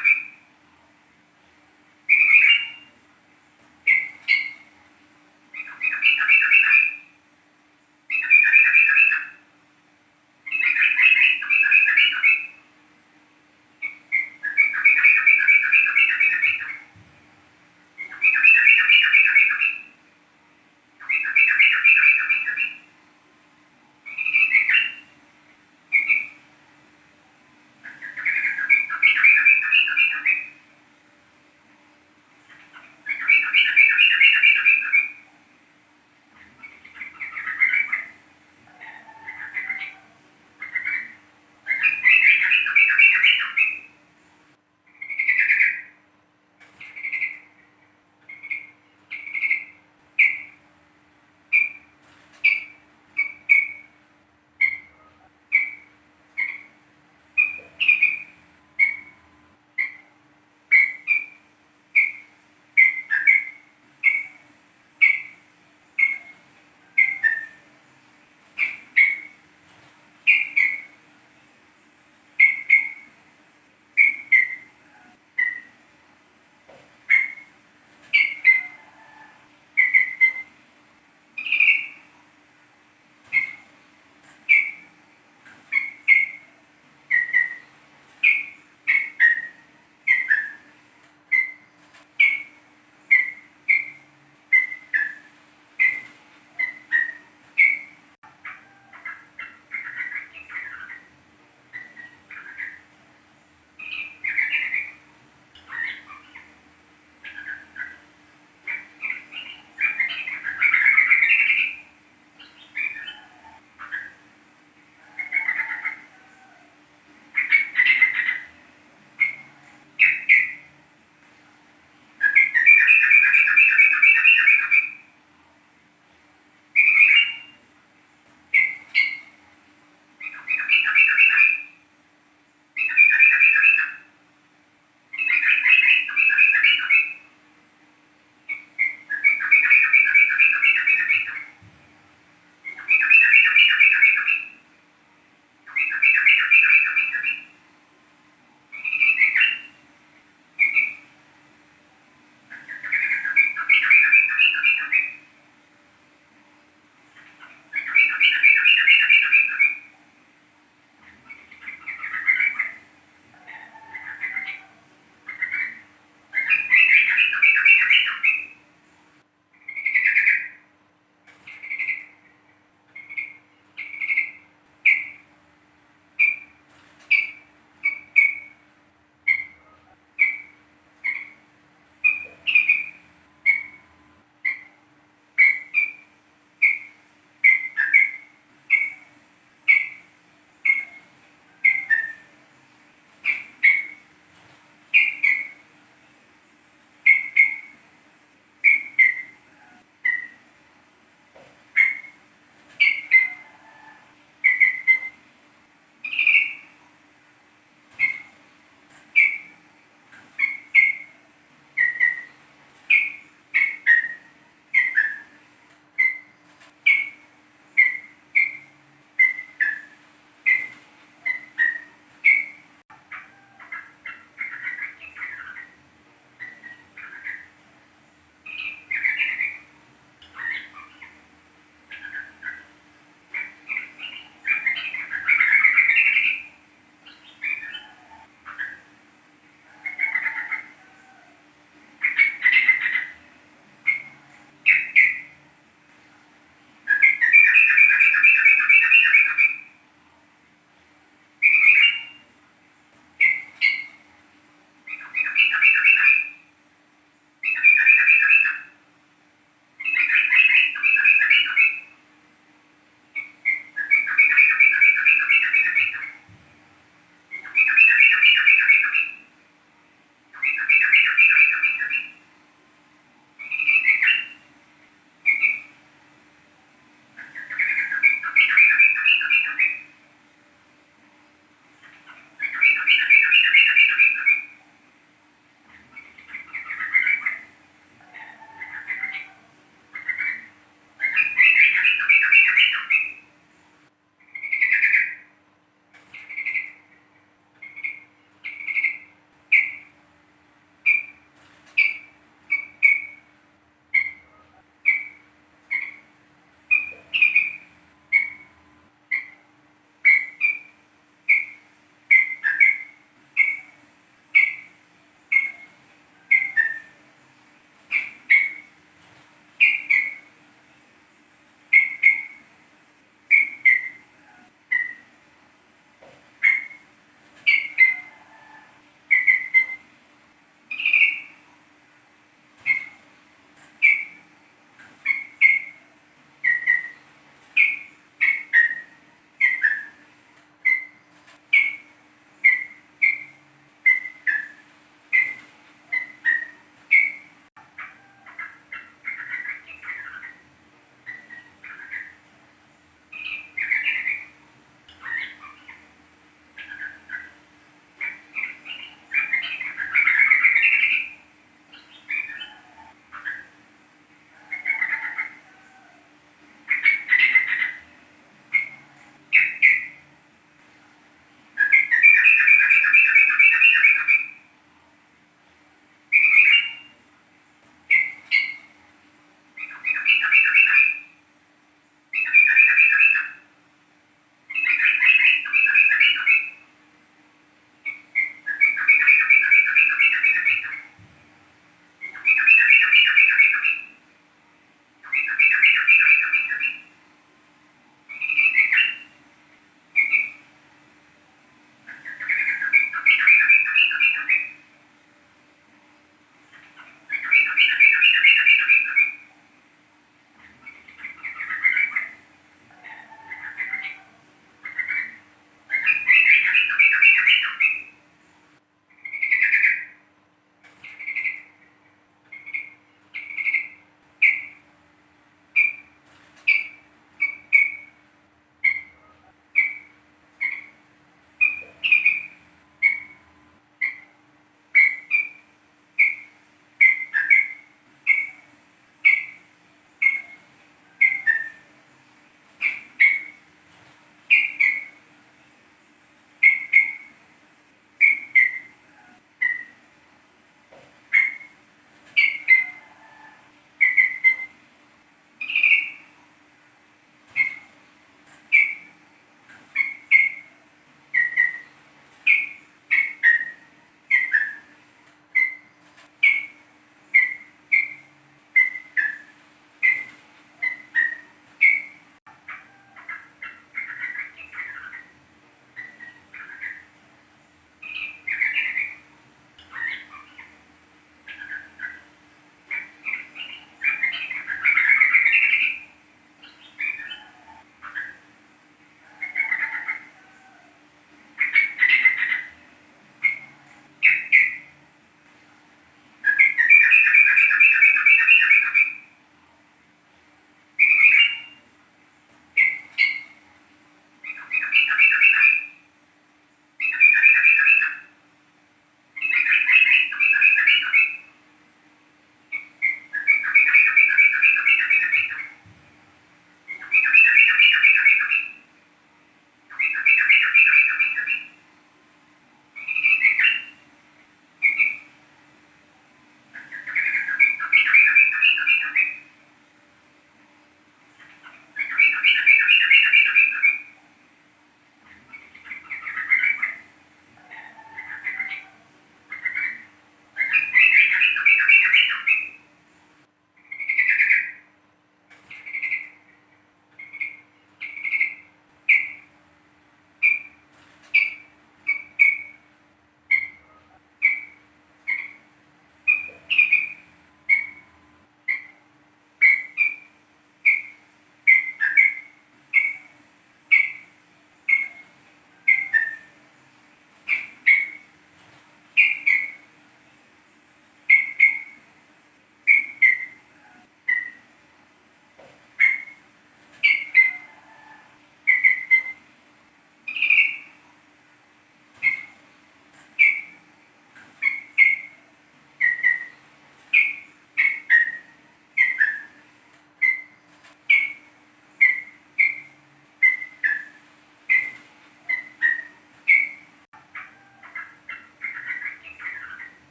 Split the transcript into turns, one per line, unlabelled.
coming.